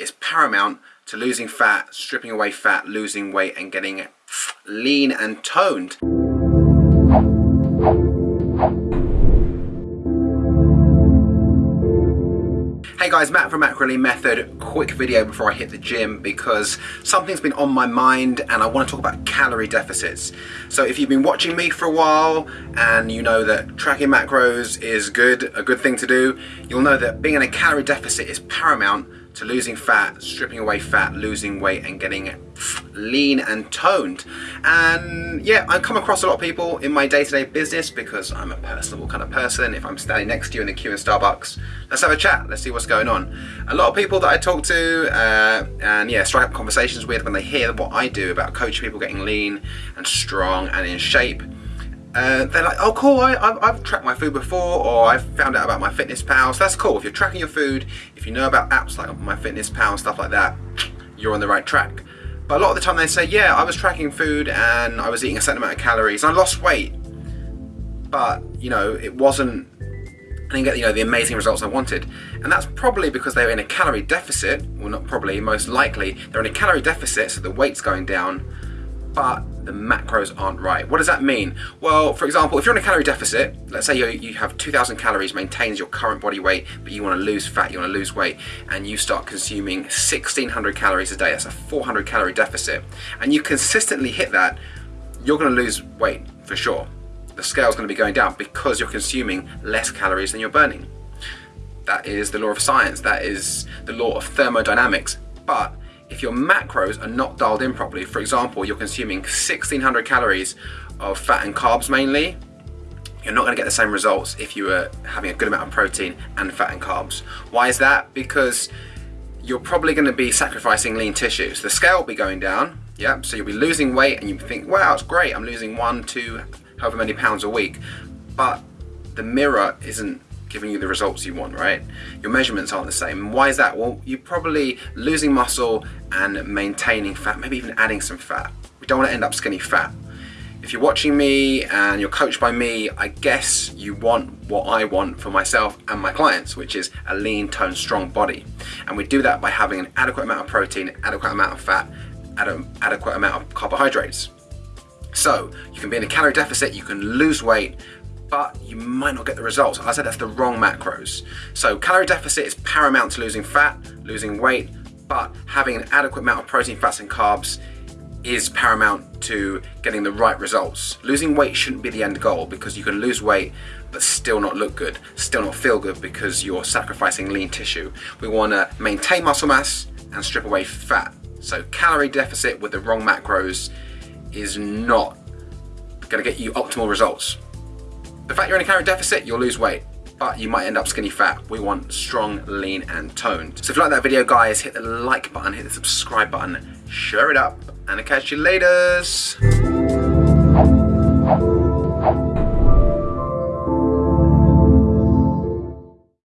is paramount to losing fat, stripping away fat, losing weight and getting lean and toned. Hey guys, Matt from Macro Method. Quick video before I hit the gym because something's been on my mind and I want to talk about calorie deficits. So if you've been watching me for a while and you know that tracking macros is good, a good thing to do, you'll know that being in a calorie deficit is paramount to losing fat, stripping away fat, losing weight and getting lean and toned. And yeah, I come across a lot of people in my day-to-day -day business because I'm a personable kind of person. If I'm standing next to you in the queue in Starbucks, let's have a chat, let's see what's going on. A lot of people that I talk to uh, and yeah, strike up conversations with when they hear what I do about coaching people getting lean and strong and in shape, uh, they're like, oh cool, I, have tracked my food before or I've found out about MyFitnessPal. so that's cool. If you're tracking your food, if you know about apps like MyFitnessPal and stuff like that, you're on the right track. But a lot of the time they say, yeah, I was tracking food and I was eating a certain amount of calories and I lost weight. But, you know, it wasn't, I didn't get, you know, the amazing results I wanted. And that's probably because they were in a calorie deficit, well not probably, most likely, they're in a calorie deficit so the weight's going down, but the macros aren't right. What does that mean? Well, for example, if you're in a calorie deficit, let's say you, have 2,000 calories, maintains your current body weight, but you want to lose fat, you want to lose weight, and you start consuming 1,600 calories a day, that's a 400 calorie deficit, and you consistently hit that, you're going to lose weight for sure. The scale's going to be going down because you're consuming less calories than you're burning. That is the law of science, that is the law of thermodynamics, but if your macros are not dialed in properly, for example, you're consuming 1600 calories of fat and carbs mainly, you're not going to get the same results if you were having a good amount of protein and fat and carbs. Why is that? Because you're probably going to be sacrificing lean tissues. The scale will be going down, yeah, so you'll be losing weight and you think, wow, it's great, I'm losing one, two, however many pounds a week. But the mirror isn't giving you the results you want, right? Your measurements aren't the same. Why is that? Well, you're probably losing muscle and maintaining fat, maybe even adding some fat. We don't want to end up skinny fat. If you're watching me and you're coached by me, I guess you want what I want for myself and my clients, which is a lean, toned, strong body. And we do that by having an adequate amount of protein, adequate amount of fat, adequate amount of carbohydrates. So you can be in a calorie deficit, you can lose weight, but you might not get the results. I said that's the wrong macros. So calorie deficit is paramount to losing fat, losing weight, but having an adequate amount of protein, fats and carbs is paramount to getting the right results. Losing weight shouldn't be the end goal because you can lose weight but still not look good, still not feel good because you're sacrificing lean tissue. We want to maintain muscle mass and strip away fat. So calorie deficit with the wrong macros is not going to get you optimal results. The fact you're in a calorie deficit, you'll lose weight but you might end up skinny fat. We want strong, lean, and toned. So if you like that video, guys, hit the like button, hit the subscribe button, share it up, and I'll catch you later.